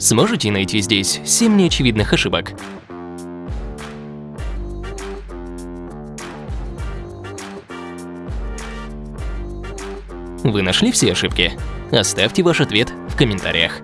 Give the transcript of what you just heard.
Сможете найти здесь 7 неочевидных ошибок? Вы нашли все ошибки? Оставьте ваш ответ в комментариях.